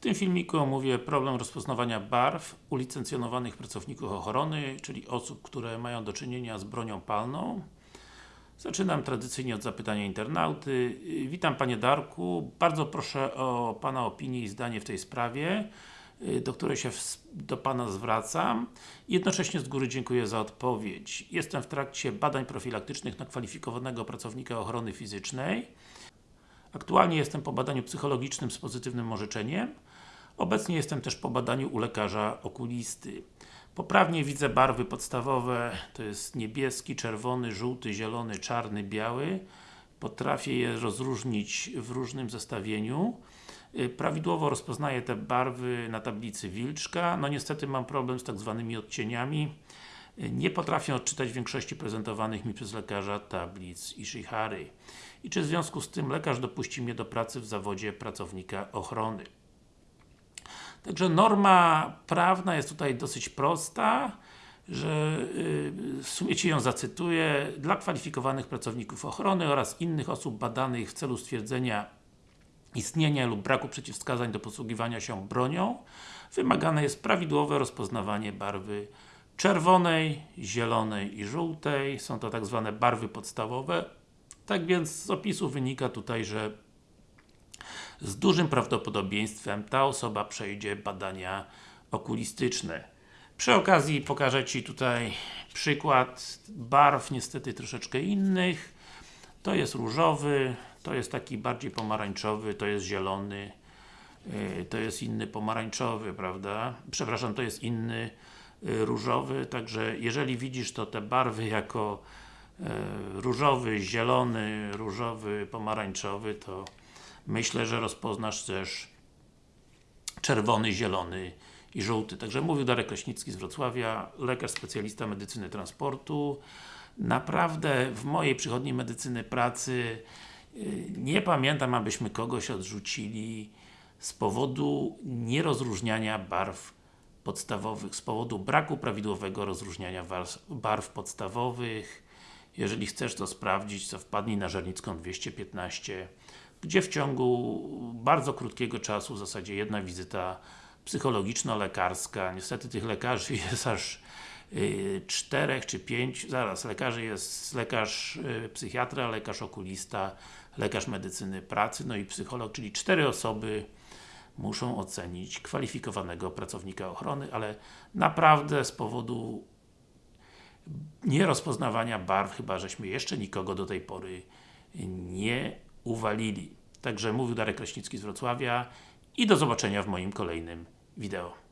W tym filmiku omówię problem rozpoznawania barw u licencjonowanych pracowników ochrony, czyli osób, które mają do czynienia z bronią palną. Zaczynam tradycyjnie od zapytania internauty. Witam Panie Darku, bardzo proszę o Pana opinię i zdanie w tej sprawie, do której się do Pana zwracam. Jednocześnie z góry dziękuję za odpowiedź. Jestem w trakcie badań profilaktycznych na kwalifikowanego pracownika ochrony fizycznej. Aktualnie jestem po badaniu psychologicznym z pozytywnym orzeczeniem. Obecnie jestem też po badaniu u lekarza okulisty. Poprawnie widzę barwy podstawowe, to jest niebieski, czerwony, żółty, zielony, czarny, biały. Potrafię je rozróżnić w różnym zestawieniu. Y, prawidłowo rozpoznaję te barwy na tablicy Wilczka. No niestety mam problem z tak zwanymi odcieniami. Y, nie potrafię odczytać większości prezentowanych mi przez lekarza tablic Ishihary. I czy w związku z tym lekarz dopuści mnie do pracy w zawodzie pracownika ochrony. Także norma prawna jest tutaj dosyć prosta, że yy, w sumie Ci ją zacytuję. Dla kwalifikowanych pracowników ochrony oraz innych osób badanych w celu stwierdzenia istnienia lub braku przeciwwskazań do posługiwania się bronią wymagane jest prawidłowe rozpoznawanie barwy czerwonej, zielonej i żółtej. Są to tak zwane barwy podstawowe. Tak więc z opisu wynika tutaj, że z dużym prawdopodobieństwem ta osoba przejdzie badania okulistyczne. Przy okazji pokażę Ci tutaj przykład barw, niestety troszeczkę innych. To jest różowy, to jest taki bardziej pomarańczowy, to jest zielony, yy, to jest inny pomarańczowy, prawda? Przepraszam, to jest inny różowy, także jeżeli widzisz to te barwy jako yy, różowy, zielony, różowy, pomarańczowy, to myślę, że rozpoznasz też czerwony, zielony i żółty. Także mówił Darek Kraśnicki z Wrocławia, lekarz specjalista medycyny transportu. Naprawdę w mojej przychodni medycyny pracy y, nie pamiętam, abyśmy kogoś odrzucili z powodu nierozróżniania barw podstawowych, z powodu braku prawidłowego rozróżniania barw podstawowych. Jeżeli chcesz to sprawdzić, to wpadnij na Żernicką 215 gdzie w ciągu bardzo krótkiego czasu, w zasadzie jedna wizyta psychologiczno-lekarska, niestety tych lekarzy jest aż yy, czterech czy pięć, zaraz, lekarzy jest lekarz yy, psychiatra, lekarz okulista, lekarz medycyny pracy, no i psycholog, czyli cztery osoby muszą ocenić kwalifikowanego pracownika ochrony, ale naprawdę z powodu nierozpoznawania barw, chyba żeśmy jeszcze nikogo do tej pory nie uwalili. Także mówił Darek Kraśnicki z Wrocławia i do zobaczenia w moim kolejnym wideo.